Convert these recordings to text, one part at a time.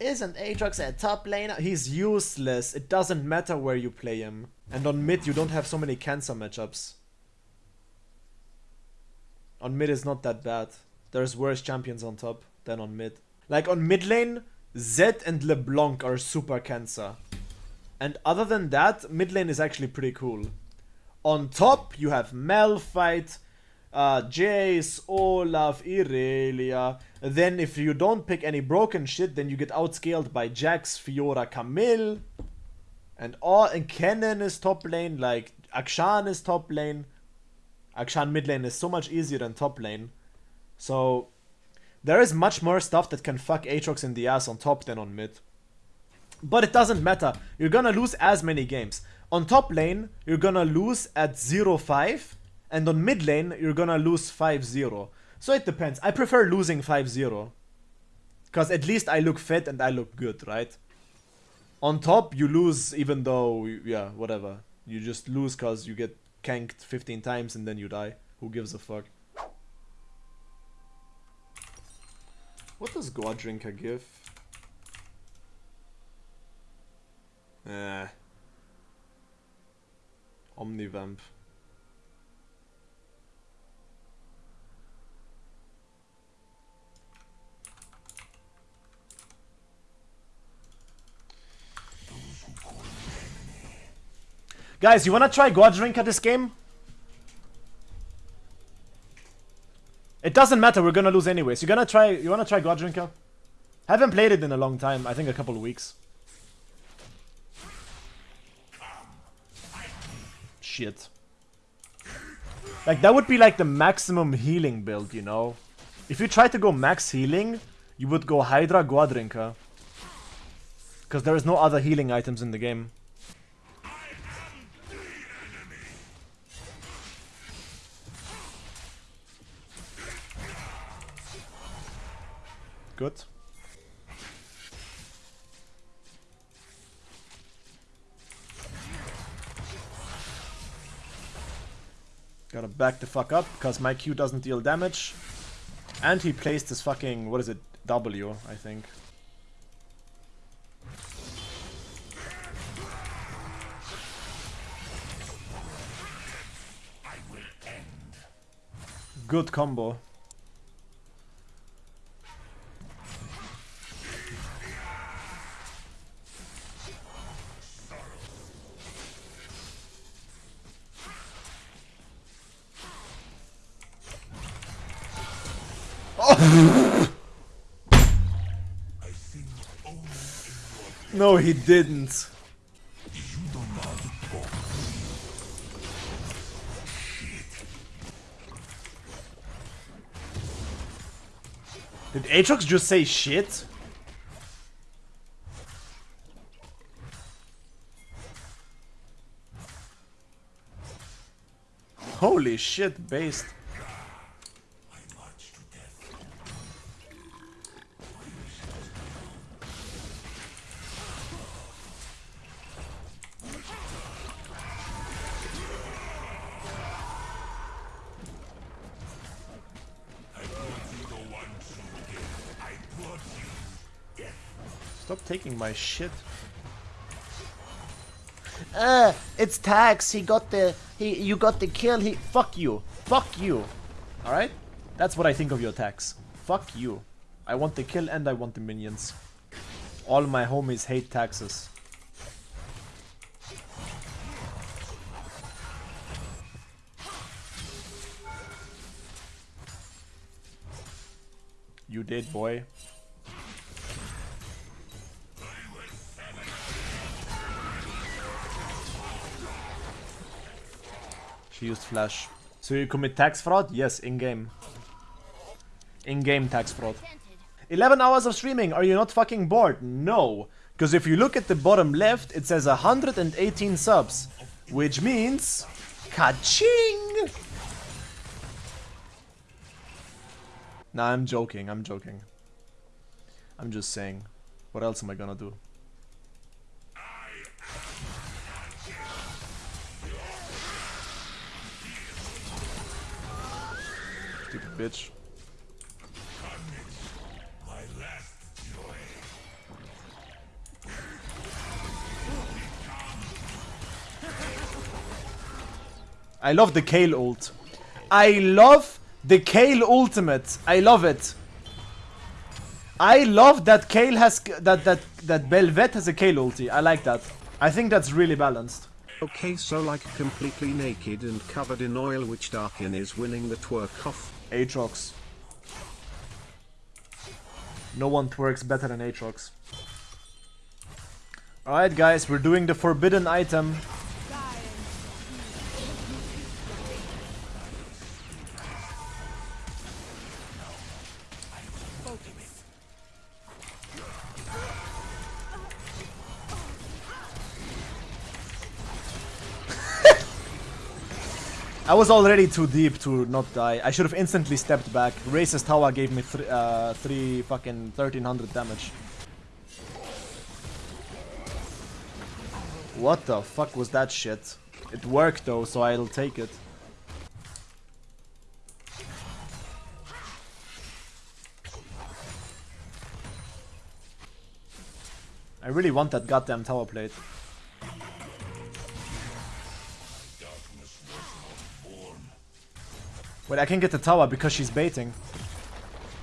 Isn't Aatrox a top laner? He's useless. It doesn't matter where you play him. And on mid, you don't have so many cancer matchups. On mid is not that bad. There's worse champions on top than on mid. Like on mid lane, Zed and LeBlanc are super cancer. And other than that, mid lane is actually pretty cool. On top, you have Malphite, uh, Jace, Olaf, Irelia. Then if you don't pick any broken shit, then you get outscaled by Jax, Fiora, Camille. And all and Kennen is top lane, like Akshan is top lane. Akshan mid lane is so much easier than top lane. So there is much more stuff that can fuck Aatrox in the ass on top than on mid. But it doesn't matter. You're gonna lose as many games. On top lane, you're gonna lose at 0-5 and on mid lane, you're gonna lose 5-0. So it depends. I prefer losing 5-0. Because at least I look fit and I look good, right? On top, you lose even though, yeah, whatever. You just lose because you get canked 15 times and then you die. Who gives a fuck? What does Goredrinker give? Eh. Omnivamp. Guys, you wanna try Goredrinker this game? It doesn't matter, we're gonna lose anyways. You gonna try you wanna try Goredrinker? Haven't played it in a long time, I think a couple of weeks. Shit. Like that would be like the maximum healing build, you know? If you try to go max healing, you would go Hydra Goredrinker. Because there is no other healing items in the game. Good. Gotta back the fuck up, because my Q doesn't deal damage. And he placed his fucking, what is it, W, I think. Good combo. No, he didn't. Did Aatrox just say shit? Holy shit, based. Taking my shit. Uh, it's tax. He got the he. You got the kill. He. Fuck you. Fuck you. All right. That's what I think of your tax. Fuck you. I want the kill and I want the minions. All my homies hate taxes. You did, boy. She used flash. So you commit tax fraud? Yes, in-game. In-game tax fraud. 11 hours of streaming, are you not fucking bored? No. Because if you look at the bottom left, it says 118 subs. Which means... Ka-ching! Nah, I'm joking, I'm joking. I'm just saying. What else am I gonna do? bitch. I love the Kayle ult. I love the Kayle ultimate. I love it. I love that Kayle has that that that Bel'Veth has a Kayle ulti. I like that. I think that's really balanced. Okay, so like completely naked and covered in oil, which Darkin is winning the twerk off Aatrox. No one twerks better than Aatrox. Alright guys, we're doing the forbidden item. I was already too deep to not die. I should have instantly stepped back. Racist Tower gave me th uh, 3 fucking 1300 damage. What the fuck was that shit? It worked though, so I'll take it. I really want that goddamn tower plate. Wait, I can get the tower because she's baiting.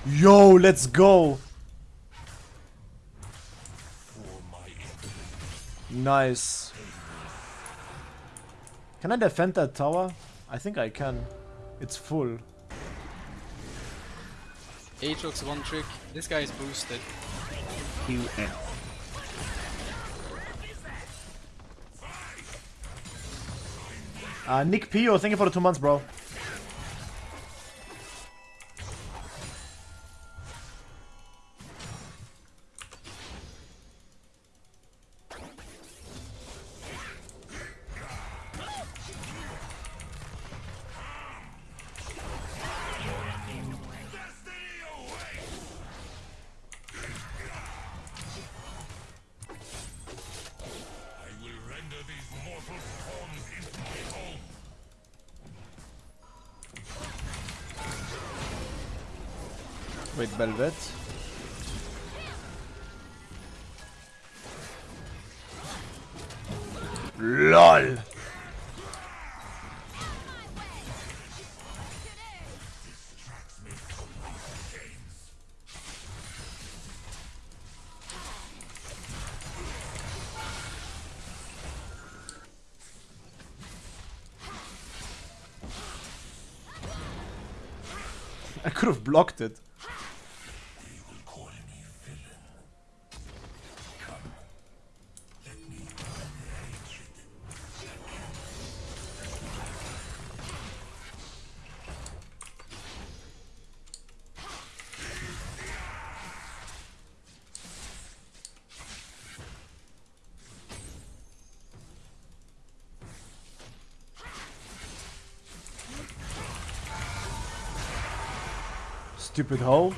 Yo, let's go! Nice. Can I defend that tower? I think I can. It's full. Aatrox one trick. This guy is boosted. QF. Uh, Nick Pio, thank you for the two months, bro. Wait, Bel'Veth. LOL! I could have blocked it. Stupid hoe.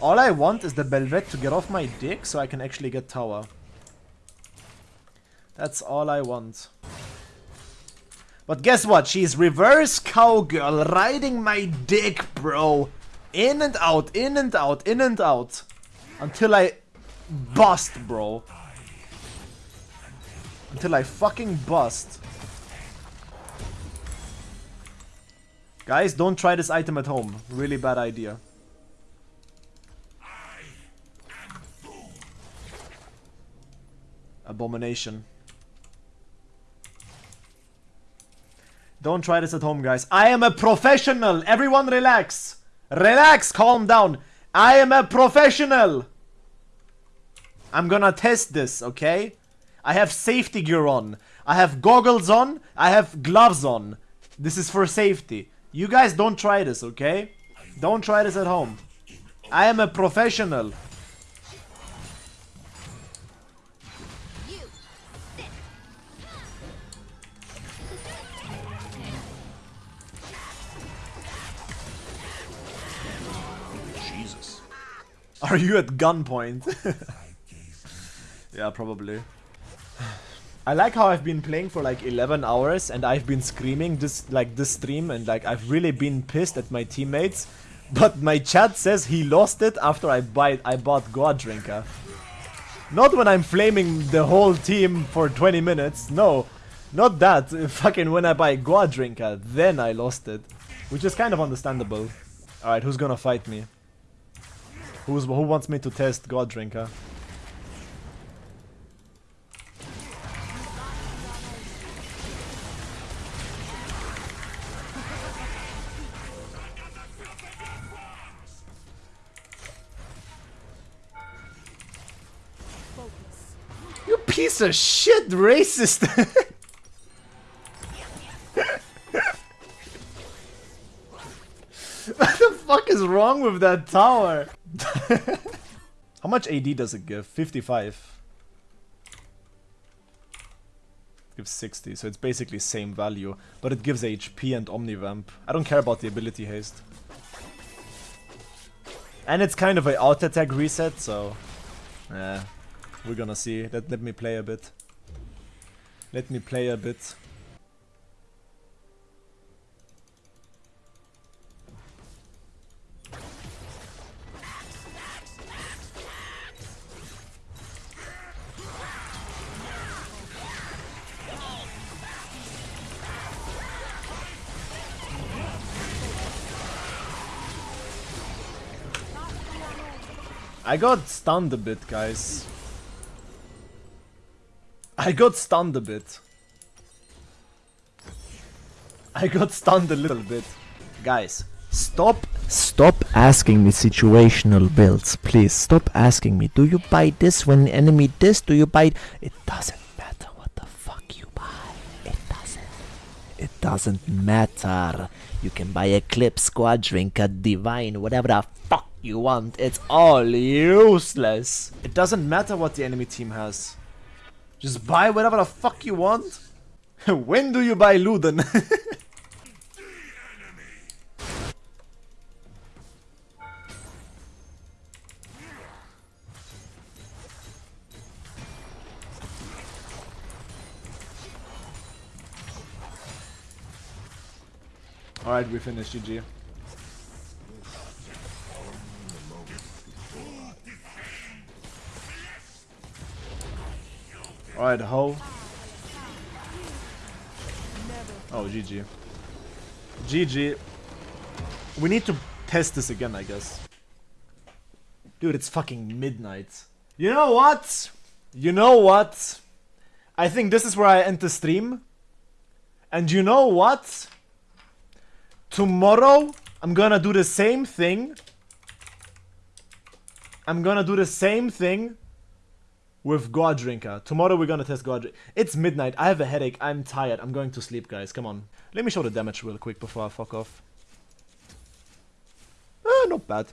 All I want is the Bel'Veth to get off my dick so I can actually get tower. That's all I want. But guess what? She's reverse cowgirl riding my dick, bro. In and out, in and out, in and out. Until I bust, bro. Until I fucking bust. Guys, don't try this item at home. Really bad idea. Abomination. Don't try this at home, guys. I am a professional. Everyone relax. Relax. Calm down. I am a professional. I'm gonna test this, okay? I have safety gear on. I have goggles on. I have gloves on. This is for safety. You guys don't try this, okay? Don't try this at home. I am a professional. Jesus. Are you at gunpoint? yeah, probably. I like how I've been playing for like 11 hours and I've been screaming this like this stream and like I've really been pissed at my teammates. But my chat says he lost it after I buy I bought Goredrinker. Not when I'm flaming the whole team for 20 minutes, no. Not that. Fucking when I buy Goredrinker, then I lost it. Which is kind of understandable. Alright, who's gonna fight me? Who's who wants me to test Goredrinker? Piece shit, racist! what the fuck is wrong with that tower? How much AD does it give? 55. Gives 60, so it's basically same value, but it gives HP and Omnivamp. I don't care about the ability haste. And it's kind of a auto attack reset, so yeah, we're gonna see. Let let me play a bit. Let me play a bit. I got stunned a bit, guys. I got stunned a bit. I got stunned a little bit. Guys, Stop, stop asking me situational builds, please. Stop asking me. Do you buy this when enemy this? Do you buy? It doesn't matter what the fuck you buy. It doesn't. It doesn't matter. You can buy Eclipse, Squadrinker, Divine, whatever the fuck you want. It's all useless. it doesn't matter what the enemy team has. Just buy whatever the fuck you want. when do you buy Luden? Alright, we finished GG. Alright, ho. Oh, GG. GG. We need to test this again, I guess. Dude, it's fucking midnight. You know what? You know what? I think this is where I end the stream. And you know what? Tomorrow, I'm gonna do the same thing. I'm gonna do the same thing with Goredrinker. Tomorrow we're gonna test Goredrinker. It's midnight. I have a headache. I'm tired. I'm going to sleep, guys. Come on. Let me show the damage real quick before I fuck off. Ah, not bad.